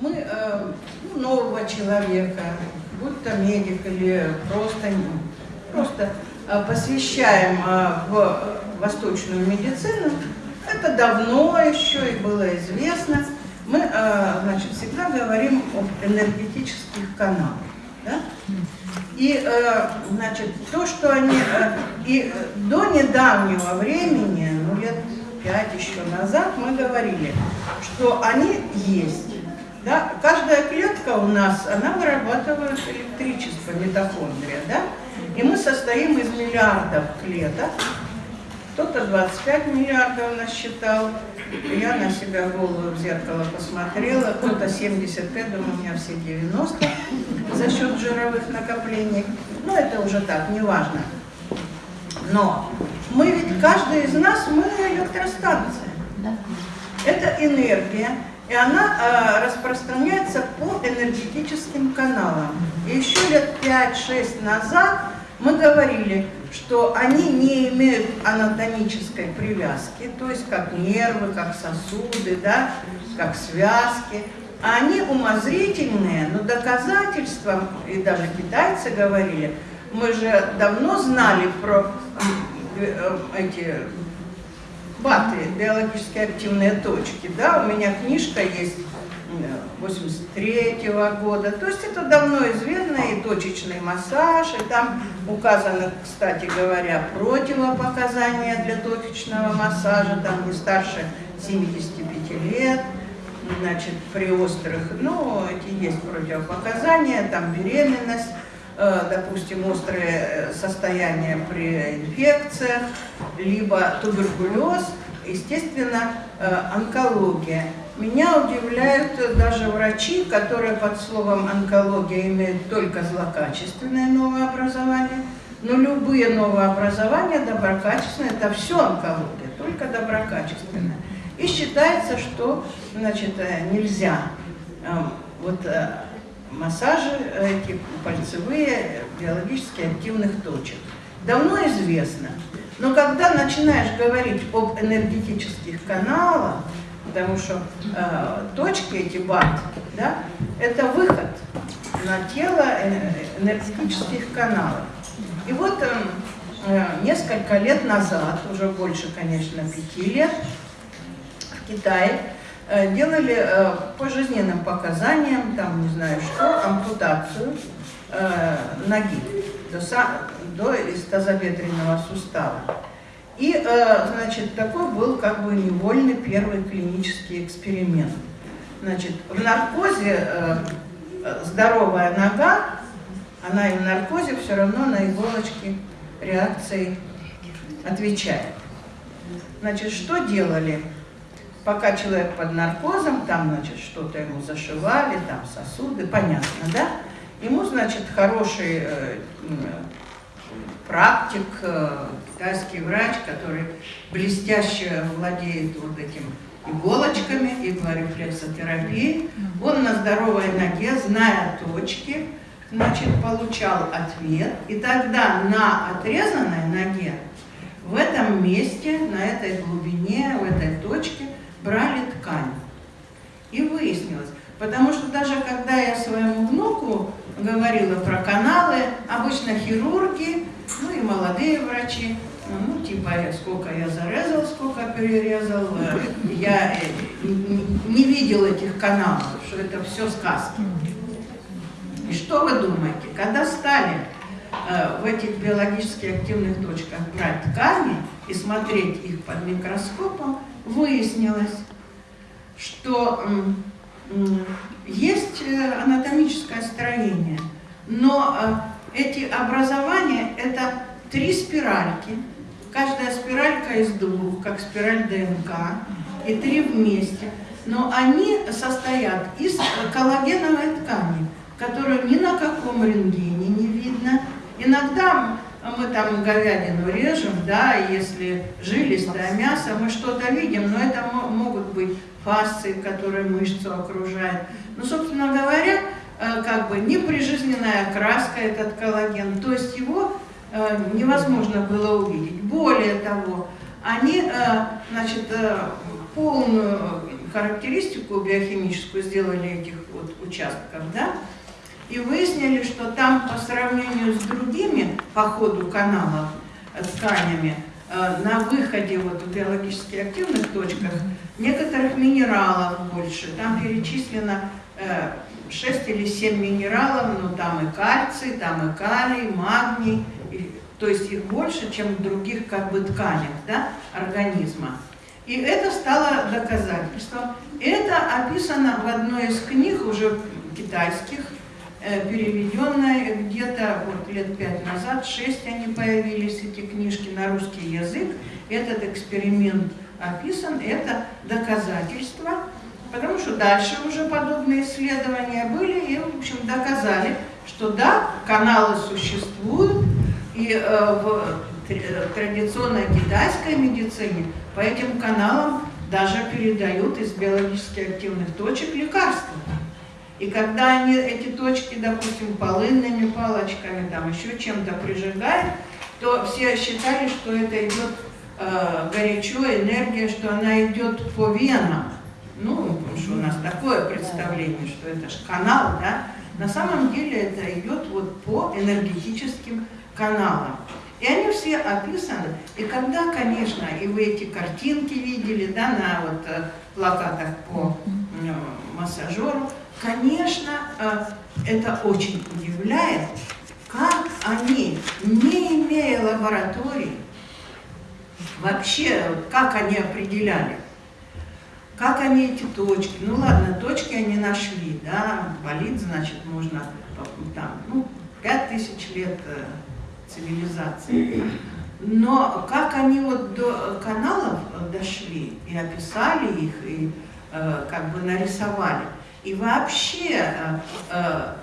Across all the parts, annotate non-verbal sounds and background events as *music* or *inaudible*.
мы э, ну, нового человека, будь то медик или просто, просто э, посвящаем э, в восточную медицину, это давно еще и было известно. Мы значит, всегда говорим об энергетических каналах. Да? И значит, то, что они и до недавнего времени, ну лет пять еще назад, мы говорили, что они есть. Да? Каждая клетка у нас, она вырабатывает электричество, митохондрия, да? И мы состоим из миллиардов клеток. Кто-то 25 миллиардов насчитал. Я на себя голову в зеркало посмотрела. Кто-то 75, думаю, у меня все 90 за счет жировых накоплений. Но это уже так, не важно. Но мы ведь, каждый из нас, мы электростанция. Это энергия, и она э, распространяется по энергетическим каналам. И еще лет 5-6 назад мы говорили, что они не имеют анатомической привязки, то есть как нервы, как сосуды, да, как связки. А они умозрительные, но доказательством, и даже китайцы говорили, мы же давно знали про э, эти баты, биологически активные точки. Да, у меня книжка есть 83 -го года. То есть это давно известно, и точечный массаж, и там указано, кстати говоря, противопоказания для точечного массажа, там не старше 75 лет, значит, при острых, ну, эти есть противопоказания, там беременность, допустим, острые э, состояния при инфекциях, либо туберкулез, естественно, э, онкология. Меня удивляют даже врачи, которые под словом онкология имеют только злокачественное новообразование, но любые новообразования доброкачественные, это все онкология, только доброкачественное. И считается, что значит, э, нельзя эм, вот э, массажи, эти пальцевые, биологически активных точек. Давно известно. Но когда начинаешь говорить об энергетических каналах, потому что э, точки эти бат, да, это выход на тело энергетических каналов. И вот э, э, несколько лет назад, уже больше, конечно, пяти лет, в Китае э, делали э, по жизненным показаниям, там не знаю что, ампутацию э, ноги до, до из тазобедренного сустава. И, э, значит, такой был как бы невольный первый клинический эксперимент. Значит, в наркозе э, здоровая нога, она и в наркозе все равно на иголочки реакции отвечает. Значит, что делали? Пока человек под наркозом, там, значит, что-то ему зашивали, там сосуды, понятно, да? Ему, значит, хороший э, практик, э, китайский врач, который блестяще владеет вот этим иголочками, иглорефлексотерапией. Он на здоровой ноге, зная точки, значит, получал ответ. И тогда на отрезанной ноге, в этом месте, на этой глубине, в этой точке, брали ткань. И выяснилось, потому что даже когда я своему внуку говорила про каналы, обычно хирурги, ну и молодые врачи, ну типа сколько я зарезал, сколько перерезал, я э, не видел этих каналов, что это все сказки. И что вы думаете, когда стали э, в этих биологически активных точках брать ткани и смотреть их под микроскопом, выяснилось, что есть э, анатомическое строение, но эти образования – это три спиральки, каждая спиралька из двух, как спираль ДНК, и три вместе. Но они состоят из коллагеновой ткани, которую ни на каком рентгене не видно. Иногда мы там говядину режем, да, если жилистое мясо, мы что-то видим, но это могут быть фасции, которые мышцу окружают. Но, собственно говоря, как бы неприжизненная окраска этот коллаген, то есть его э, невозможно было увидеть. Более того, они, э, значит, полную характеристику биохимическую сделали этих вот участков, да, и выяснили, что там по сравнению с другими по ходу каналов э, тканями, э, на выходе вот в биологически активных точках некоторых минералов больше. Там перечислено 6 или 7 минералов, но там и кальций, там и калий, магний, и, то есть их больше, чем в других как бы тканях да, организма. И это стало доказательством. Это описано в одной из книг, уже китайских, э, переведенная где-то вот лет пять назад, шесть они появились, эти книжки на русский язык. Этот эксперимент описан, это доказательство, потому что дальше уже подобные исследования были и, в общем, доказали, что да, каналы существуют, и э, в традиционной китайской медицине по этим каналам даже передают из биологически активных точек лекарства. И когда они эти точки, допустим, полынными палочками, там еще чем-то прижигают, то все считали, что это идет э, горячо, энергия, что она идет по венам. Ну, потому что у нас такое представление, что это же канал, да? На самом деле это идет вот по энергетическим каналам. И они все описаны. И когда, конечно, и вы эти картинки видели, да, на вот э, плакатах по э, массажеру, конечно, э, это очень удивляет, как они, не имея лаборатории, вообще, как они определяли, как они эти точки, ну ладно, точки они нашли, да, болит, значит, можно там, ну, пять тысяч лет цивилизации. Но как они вот до каналов дошли и описали их, и э, как бы нарисовали, и вообще э, э,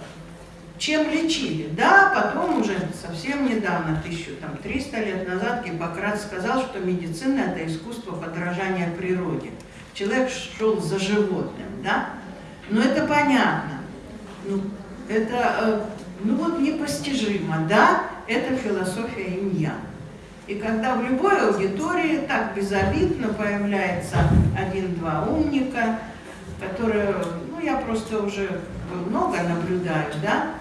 чем лечили. Да, потом уже совсем недавно, 1300 лет назад, Гиппократ сказал, что медицина – это искусство подражания природе. Человек шел за животным, да? Но это понятно. Ну, это, э, ну вот непостижимо, да? это философия иньян. И когда в любой аудитории так безобидно появляется один-два умника, которые, ну я просто уже много наблюдаю, да,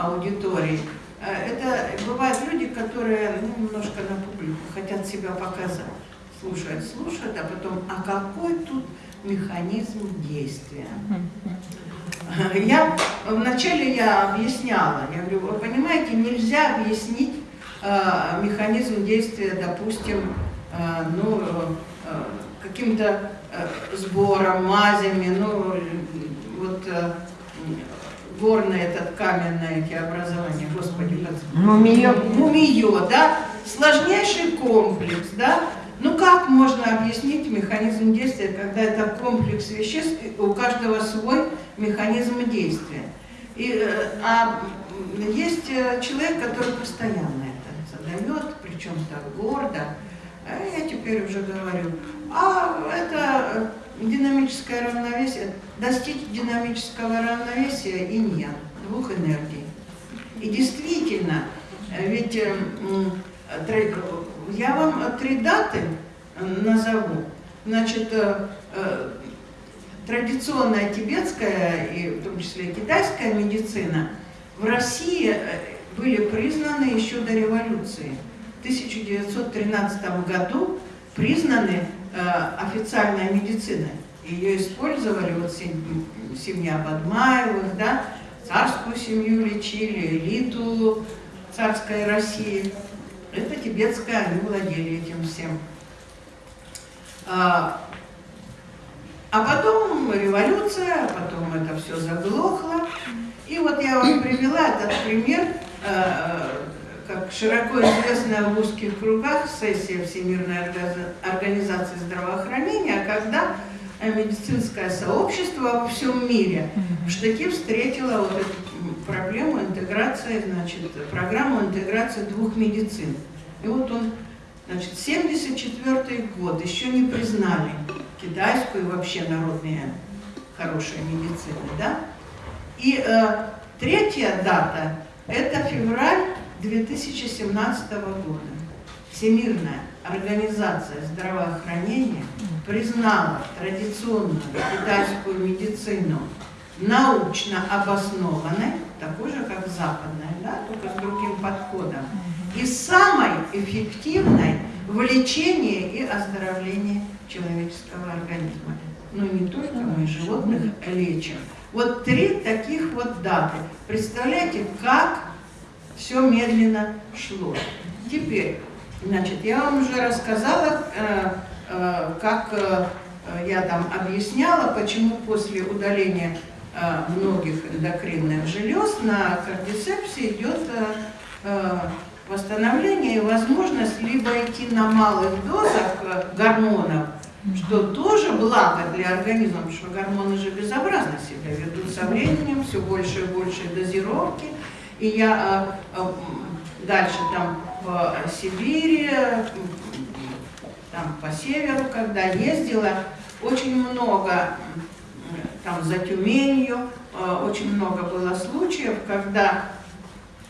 аудитории, э, это бывают люди, которые ну, немножко на публику хотят себя показать. Слушают, слушают, а потом, а какой тут механизм действия? Я вначале я объясняла, я говорю, вы понимаете, нельзя объяснить э, механизм действия, допустим, э, ну, э, каким-то э, сбором, мазями, ну, вот э, горное этот каменное эти образования, господи, как... Мумиё. Мумиё, да, сложнейший комплекс, да, ну как можно объяснить механизм действия, когда это комплекс веществ, у каждого свой механизм действия? И, э, а есть э, человек, который постоянно это задает, причем так гордо. А я теперь уже говорю, а это динамическое равновесие, достичь динамического равновесия и нет, двух энергий. И действительно, ведь я вам три даты назову. Значит, э, э, традиционная тибетская и в том числе китайская медицина в России э, были признаны еще до революции. В 1913 году признаны официальной медициной. Ее использовали вот семья Бадмаевых, да, царскую семью лечили, элиту царской России. Это тибетская, они владели этим всем. А, а потом революция, потом это все заглохло. И вот я вам привела этот пример, а, как широко известная в узких кругах сессия Всемирной организации здравоохранения, когда медицинское сообщество во всем мире в штыки встретило вот эту проблему интеграции, значит, программу интеграции двух медицин. И вот он, значит, 74 год, еще не признали китайскую и вообще народные хорошие медицины, да? И э, третья дата – это февраль 2017 года, Всемирная Организация здравоохранения признала традиционную китайскую медицину научно обоснованной, такой же, как западная, да, только с другим подходом, и самой эффективной в лечении и оздоровлении человеческого организма. Но ну, не только мы животных лечим. Вот три таких вот даты. Представляете, как все медленно шло. Теперь, значит, я вам уже рассказала, э, э, как э, я там объясняла, почему после удаления многих эндокринных желез на кардицепсе идет восстановление и возможность либо идти на малых дозах гормонов, что тоже благо для организма, потому что гормоны же безобразно себя ведут со временем, все больше и больше дозировки. И я э, э, дальше там в Сибири, там по северу, когда ездила, очень много, там за Тюменью, э, очень много было случаев, когда,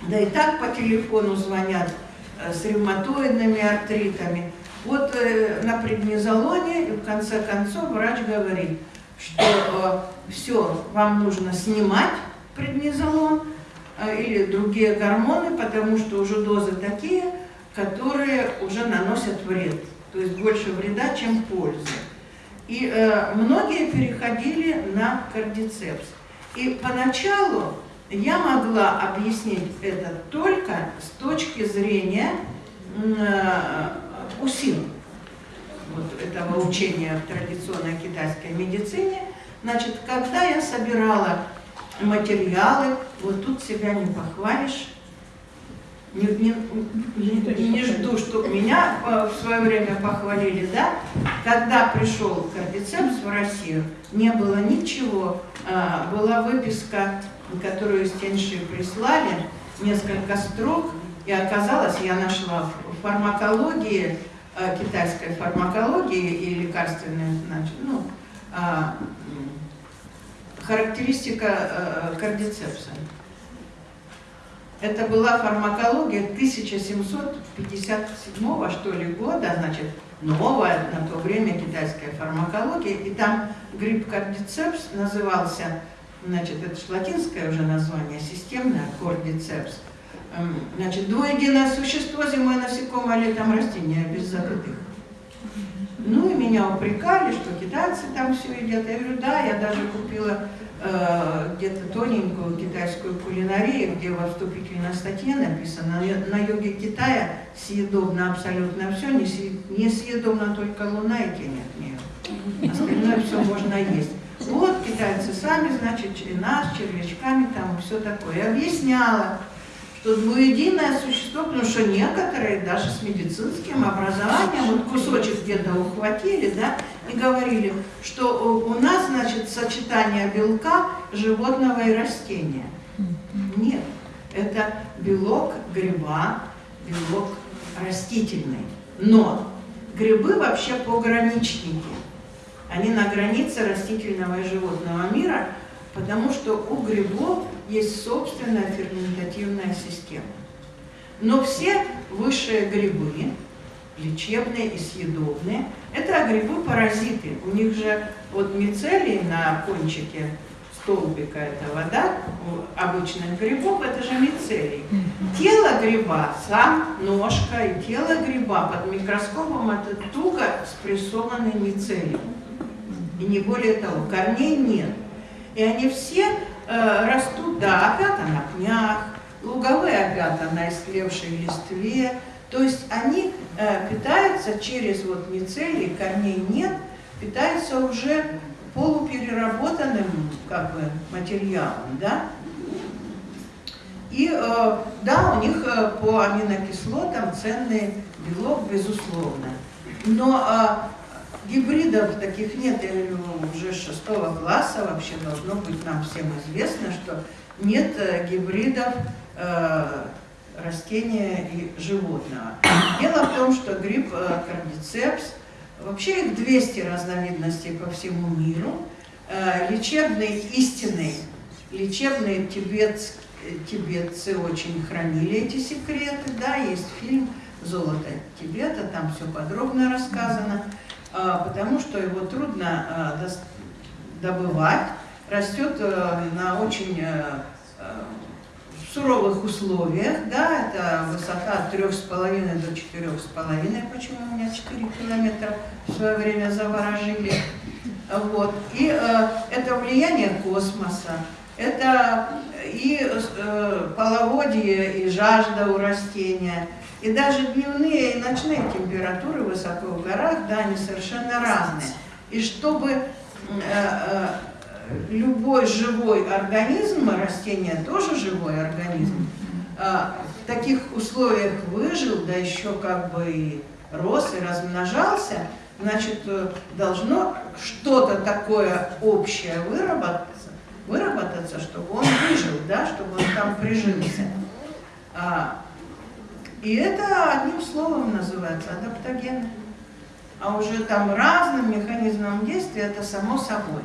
да и так по телефону звонят с ревматоидными артритами, вот э, на преднизолоне, в конце концов, врач говорит, что э, все, вам нужно снимать преднизолон э, или другие гормоны, потому что уже дозы такие, которые уже наносят вред. То есть больше вреда, чем пользы. И э, многие переходили на кардицепс. И поначалу я могла объяснить это только с точки зрения э, УСИН, вот этого учения в традиционной китайской медицине, значит, когда я собирала материалы, вот тут себя не похвалишь, не, не, не, не жду, чтобы меня э, в свое время похвалили, да? Когда пришел кардицепс в Россию, не было ничего, а, была выписка, которую Стенши прислали, несколько строк, и оказалось, я нашла в фармакологии, э, китайской фармакологии и лекарственной, значит, ну, э, характеристика э, кардицепса. Это была фармакология 1757 что ли года, значит, новая на то время китайская фармакология, и там грипп кардицепс назывался, значит, это же латинское уже название, системная кордицепс, Значит, двуединое существо, зимой насекомое, летом растение, без запятых. Ну и меня упрекали, что китайцы там все едят. Я говорю, да, я даже купила где-то тоненькую китайскую кулинарию, где во вступительной статье написано, на юге Китая съедобно абсолютно все, не съедобно только луна и тень от нее. Остальное все можно есть. Вот китайцы сами, значит, нас, червячками там все такое. Я объясняла, что двуединое существо, потому что некоторые даже с медицинским образованием, вот кусочек где-то ухватили, да, и говорили, что у нас, значит, сочетание белка животного и растения. Нет, это белок гриба, белок растительный. Но грибы вообще пограничники. Они на границе растительного и животного мира, потому что у грибов есть собственная ферментативная система. Но все высшие грибы, лечебные и съедобные, это грибы-паразиты. У них же вот мицелий на кончике столбика этого, да, обычных грибов, это же мицелий. Тело гриба, сам ножка и тело гриба под микроскопом это туго спрессованный мицелий. И не более того, корней нет. И они все э, растут, да, опята на пнях, луговые опята на истлевшей листве. То есть они э, питаются через вот мицелий, корней нет, питаются уже полупереработанным как бы материалом, да? И э, да, у них э, по аминокислотам ценный белок, безусловно. Но э, Гибридов таких нет, я говорю, уже шестого класса вообще должно быть нам всем известно, что нет э, гибридов э, растения и животного. Дело в том, что гриб э, кардицепс, вообще их 200 разновидностей по всему миру, э, лечебный истинный, лечебные тибетцы, тибетцы очень хранили эти секреты, да, есть фильм золото Тибета, там все подробно рассказано, а, потому что его трудно добывать, растет э, на очень э, э, суровых условиях, да, это высота от 3,5 до 4,5, почему у меня 4 километра в свое время заворожили. Вот. И э, это влияние космоса, это и э, половодье, и жажда у растения, и даже дневные и ночные температуры высоко в горах, да, они совершенно разные. И чтобы э, э, любой живой организм, а растение тоже живой организм, э, в таких условиях выжил, да еще как бы и рос и размножался, значит, э, должно что-то такое общее выработаться, выработаться, чтобы он выжил, да, чтобы он там прижился. А, и это одним словом называется адаптоген. А уже там разным механизмом действия это само собой.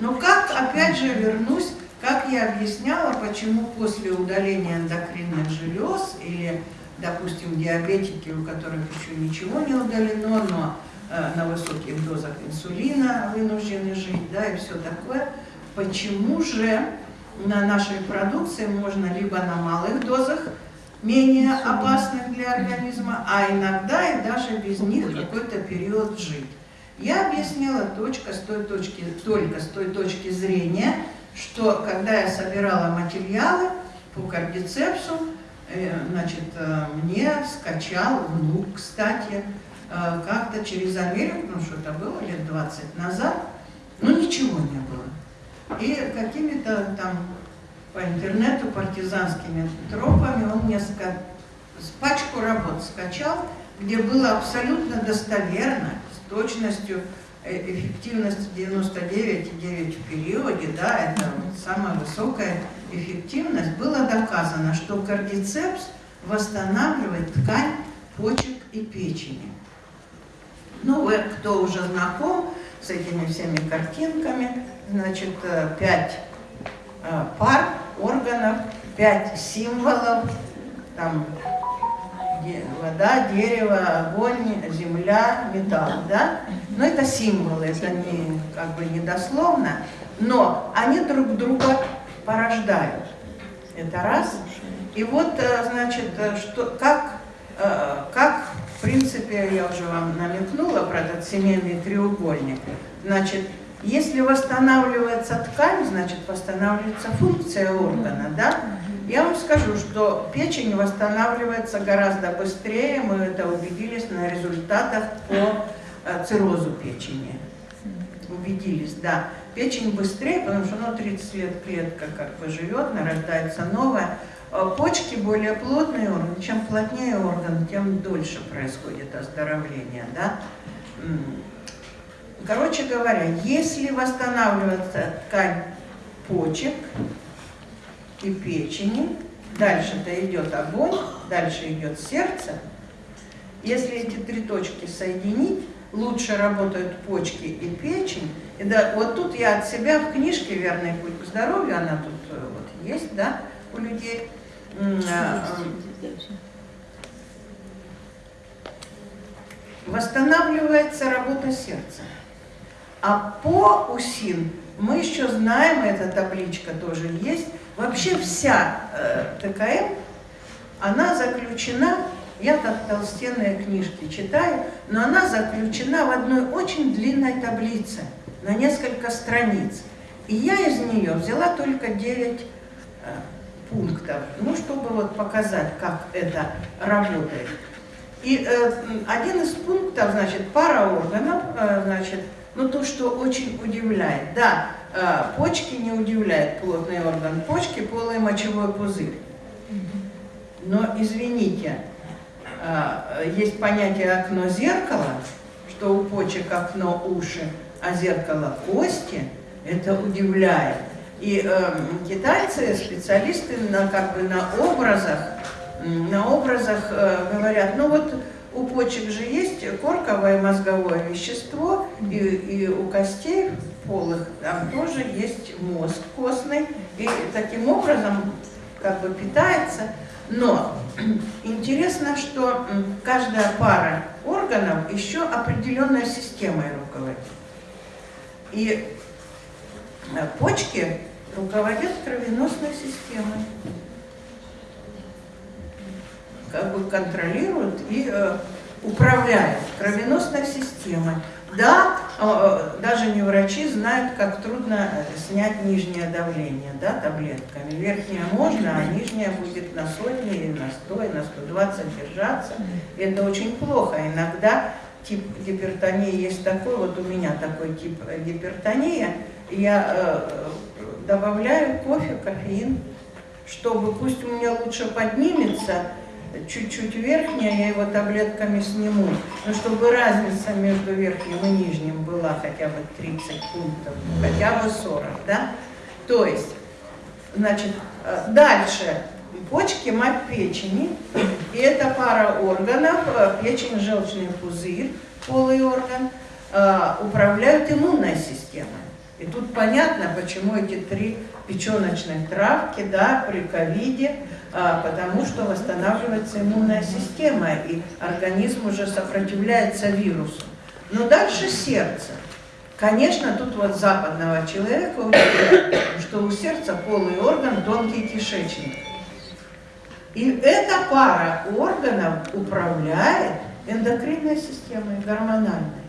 Но как, опять же, вернусь, как я объясняла, почему после удаления эндокринных желез или, допустим, диабетики, у которых еще ничего не удалено, но Э, на высоких дозах инсулина вынуждены жить, да, и все такое. Почему же на нашей продукции можно либо на малых дозах, менее опасных для организма, а иногда и даже без них какой-то период жить. Я объяснила точка с той точки, только с той точки зрения, что когда я собирала материалы по кардицепсу, э, значит, э, мне скачал внук, кстати, Э, как-то через Америку, ну что это было лет 20 назад, ну ничего не было. И какими-то там по интернету партизанскими тропами он мне ска... пачку работ скачал, где было абсолютно достоверно, с точностью э, эффективность 99,9 в периоде, да, это вот самая высокая эффективность, было доказано, что кардицепс восстанавливает ткань почек и печени. Ну, вы, кто уже знаком с этими всеми картинками, значит, э, пять э, пар органов, пять символов, там вода, дерево, огонь, земля, металл, да? Но это символы, это не, как бы не дословно, но они друг друга порождают. Это раз. И вот, э, значит, что, как, как в принципе, я уже вам намекнула про этот семейный треугольник. Значит, если восстанавливается ткань, значит восстанавливается функция органа, да? Я вам скажу, что печень восстанавливается гораздо быстрее, мы это убедились на результатах по э, циррозу печени. Убедились, да. Печень быстрее, потому что ну, 30 лет клетка как бы живет, нарождается новая. Э, почки более плотные органы, чем плотнее орган, тем дольше происходит оздоровление. Да? Короче говоря, если восстанавливается ткань почек и печени, дальше-то идет огонь, дальше идет сердце. Если эти три точки соединить, лучше работают почки и печень. И да, вот тут я от себя в книжке «Верный путь к здоровью», она тут э, вот есть, да, у людей, а, восстанавливается работа сердца. А по УСИН мы еще знаем, эта табличка тоже есть, вообще вся э, ТКМ, она заключена, я как толстенные книжки читаю, но она заключена в одной очень длинной таблице, на несколько страниц. И я из нее взяла только 9 пунктов, ну, чтобы вот показать, как это работает. И э, один из пунктов, значит, пара органов, э, значит, ну, то, что очень удивляет. Да, э, почки не удивляет плотный орган почки, полый мочевой пузырь. Но, извините, э, есть понятие окно-зеркало, что у почек окно уши, а зеркало кости, это удивляет. И э, китайцы, специалисты на, как бы на образах, на образах э, говорят, ну вот у почек же есть корковое мозговое вещество, и, и у костей полых там тоже есть мозг костный. И таким образом как бы питается. Но *clears throat* интересно, что каждая пара органов еще определенной системой руководит. И э, почки руководят кровеносной системой, как бы контролируют и э, управляют кровеносной системой. Да, э, даже не врачи знают, как трудно снять нижнее давление да, таблетками. Верхнее можно, а нижнее будет на сотни или на 100, и на 120 держаться. Это очень плохо. Иногда тип гипертонии есть такой, вот у меня такой тип гипертония, я э, добавляю кофе, кофеин, чтобы пусть у меня лучше поднимется, чуть-чуть верхняя, я его таблетками сниму, но чтобы разница между верхним и нижним была хотя бы 30 пунктов, хотя бы 40, да? То есть, значит, э, дальше почки, мать печени, и это пара органов, э, печень, желчный пузырь, полый орган, э, управляют иммунной системой. И тут понятно, почему эти три печеночных травки да, при ковиде, а, потому что восстанавливается иммунная система, и организм уже сопротивляется вирусу. Но дальше сердце. Конечно, тут вот западного человека что у сердца полый орган, тонкий кишечник. И эта пара органов управляет эндокринной системой, гормональной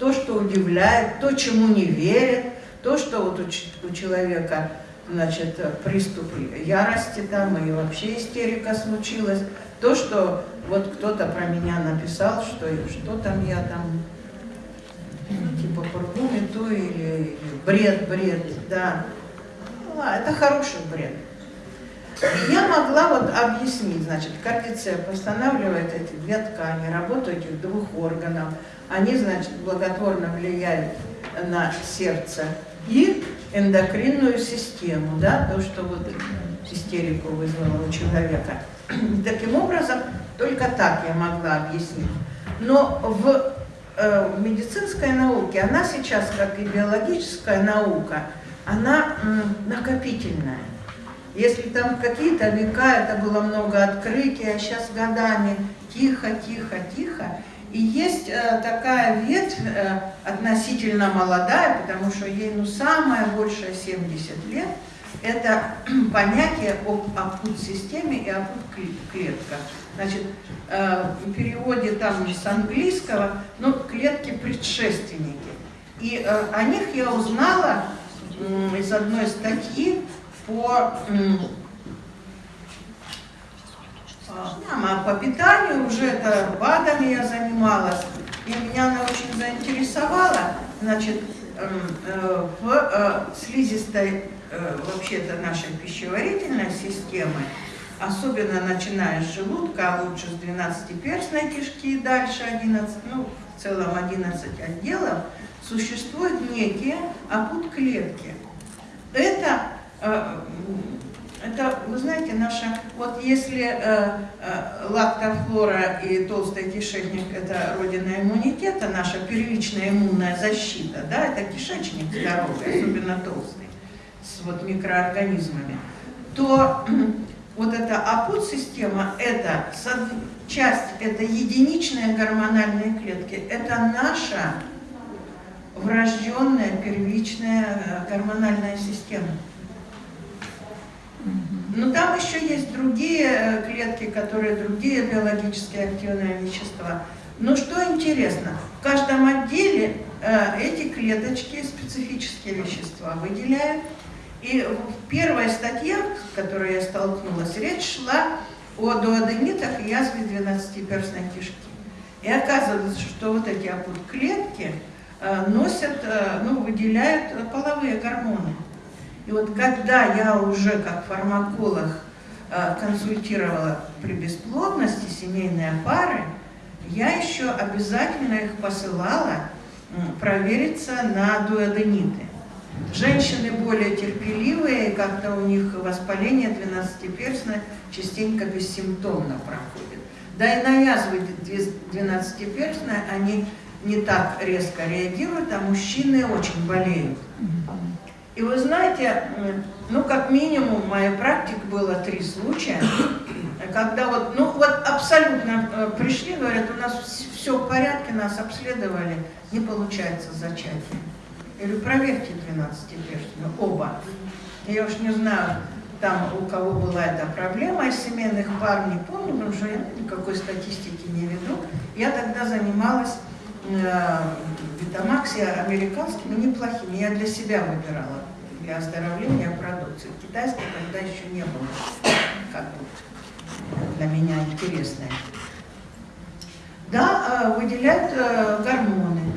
то, что удивляет, то, чему не верят, то, что вот у, у человека значит, приступ ярости там и вообще истерика случилась, то, что вот кто-то про меня написал, что что там я там, типа порву мету или, или бред, бред, да. Ну, а, это хороший бред. Я могла вот объяснить, значит, кардицеп восстанавливает эти две ткани, работу этих двух органов, они, значит, благотворно влияют на сердце и эндокринную систему, да, то, что вот истерику вызвало у человека. *clears throat* Таким образом, только так я могла объяснить. Но в, э, в медицинской науке, она сейчас, как и биологическая наука, она накопительная. Если там какие-то века это было много открытий, а сейчас годами тихо, тихо, тихо, и есть э, такая ветвь, э, относительно молодая, потому что ей ну самое большее 70 лет, это *clears throat* понятие об апут-системе и апут-клетках. Значит, э, в переводе там с английского, ну, клетки предшественники. И о них я узнала из одной статьи по а по питанию уже это БАДами я занималась, и меня она очень заинтересовала. Значит, эм, э, в э, слизистой э, вообще-то нашей пищеварительной системы, особенно начиная с желудка, а лучше с 12-перстной кишки и дальше 11, ну, в целом 11 отделов, существуют некие опут-клетки. Это это, вы знаете, наша, вот если э, э, лактофлора и толстый кишечник – это родина иммунитета, наша первичная иммунная защита, да, это кишечник здоровый, особенно толстый, с вот микроорганизмами, то *clears throat* вот эта апут-система – это часть, это единичные гормональные клетки, это наша врожденная первичная э, гормональная система. Но там еще есть другие э, клетки, которые другие биологически активные вещества. Но что интересно, в каждом отделе э, эти клеточки специфические вещества выделяют. И в первой статье, с которой я столкнулась, речь шла о дуоденитах и язве 12-перстной кишки. И оказывается, что вот эти клетки э, носят, ну, выделяют половые гормоны. И вот когда я уже как фармаколог э, консультировала при бесплодности семейные пары, я еще обязательно их посылала провериться на дуодениты. Женщины более терпеливые, как-то у них воспаление 12-перстное частенько бессимптомно проходит. Да и на язвы 12-перстные они не так резко реагируют, а мужчины очень болеют. И вы знаете, ну, как минимум, в моей практике было три случая, когда вот, ну, вот абсолютно э, пришли, говорят, у нас все в порядке, нас обследовали, не получается зачатие. Я говорю, проверьте 12-перстную, оба. Я уж не знаю, там у кого была эта проблема из семейных пар, не помню, потому что я никакой статистики не веду. Я тогда занималась э, витамакси американскими неплохими. Я для себя выбирала, для оздоровления продукции. Китайской тогда еще не было, как бы для меня интересное. Да, э, выделяют э, гормоны.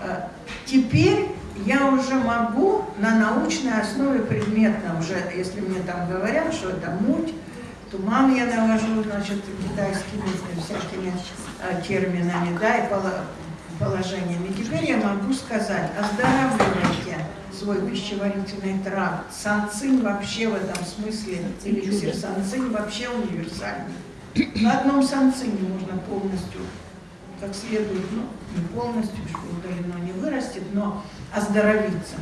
Э, теперь я уже могу на научной основе предметно, уже если мне там говорят, что это муть, туман я навожу, значит, китайскими всякими терминами, да, и положениями. Теперь я могу сказать, оздоравливайте свой пищеварительный тракт. Санцин вообще в этом смысле, эликсир санцин вообще универсальный. На одном санцине можно полностью, как следует, ну, не полностью, что удалено не вырастет, но оздоровиться.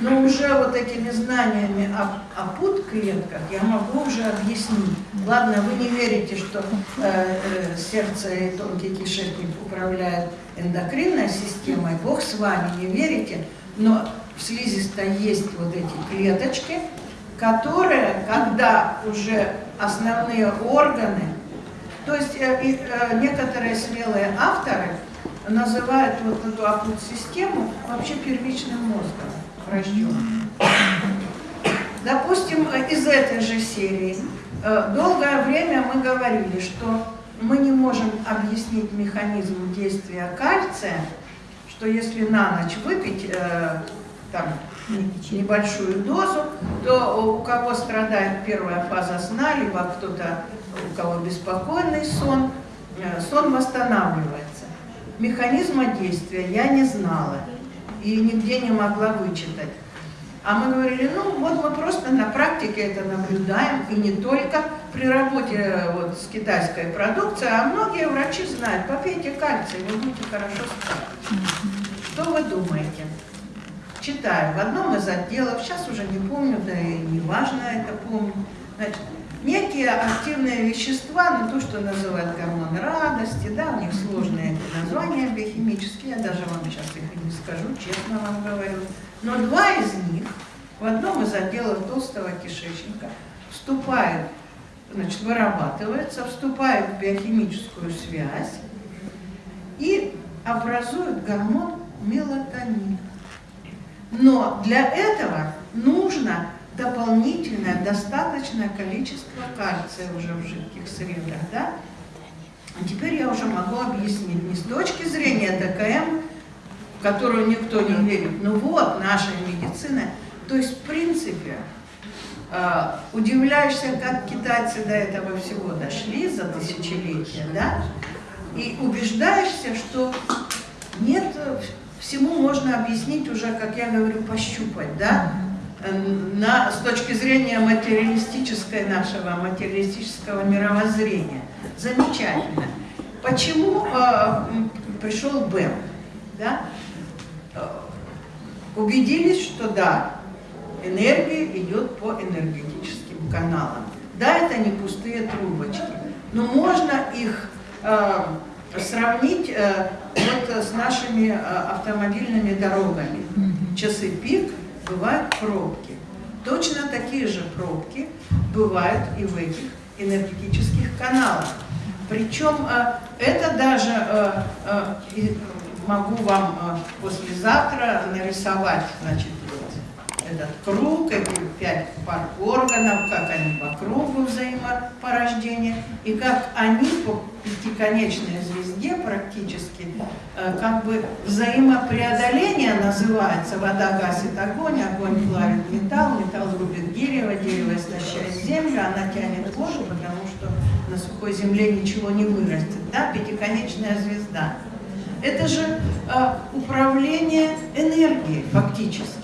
Но уже вот этими знаниями о, о пут-клетках я могу уже объяснить. Ладно, вы не верите, что э, э, сердце и тонкий кишечник управляют эндокринной системой, Бог с вами, не верите, но в слизистой есть вот эти клеточки, которые, когда уже основные органы, то есть э, э, некоторые смелые авторы называют вот эту апут-систему вообще первичным мозгом рожденным. Допустим, из этой же серии. Э, долгое время мы говорили, что мы не можем объяснить механизм действия кальция, что если на ночь выпить э, там, небольшую дозу, то у кого страдает первая фаза сна, либо кто-то, у кого беспокойный сон, э, сон восстанавливается. Механизма действия я не знала и нигде не могла вычитать. А мы говорили, ну вот мы просто на практике это наблюдаем, и не только при работе э, вот, с китайской продукцией, а многие врачи знают, попейте кальций, вы будете хорошо спать. Что вы думаете? Читаю в одном из отделов, сейчас уже не помню, да и не важно это помню, значит, некие активные вещества, ну то, что называют гормоны радости, да, у них сложные названия биохимические, я даже вам сейчас их не скажу, честно вам говорю. Но два из них в одном из отделов толстого кишечника вступают, значит, вырабатываются, вступают в биохимическую связь и образуют гормон мелатонин. Но для этого нужно дополнительное достаточное количество кальция уже в жидких средах. Да? А теперь я уже могу объяснить не с точки зрения ДКМ, в которую никто не верит, но вот наша медицина. То есть, в принципе, э, удивляешься, как китайцы до этого всего дошли за тысячелетия, да? И убеждаешься, что нет, всему можно объяснить уже, как я говорю, пощупать, да? На, с точки зрения материалистической нашего, материалистического мировоззрения. Замечательно. Почему э, пришел Бэм? Да? Э, убедились, что да, энергия идет по энергетическим каналам. Да, это не пустые трубочки, но можно их э, сравнить э, вот с нашими э, автомобильными дорогами. Часы пик бывают пробки. Точно такие же пробки бывают и в этих энергетических каналах. Причем э, это даже э, э, могу вам послезавтра нарисовать, значит, этот круг, эти пять пар органов, как они по кругу взаимопорождения, и как они по пятиконечной звезде практически, э, как бы взаимопреодоление называется, вода гасит огонь, огонь плавит металл, металл рубит дерево, дерево истощает землю, она тянет воду, потому что на сухой земле ничего не вырастет, да, пятиконечная звезда. Это же э, управление энергией фактически.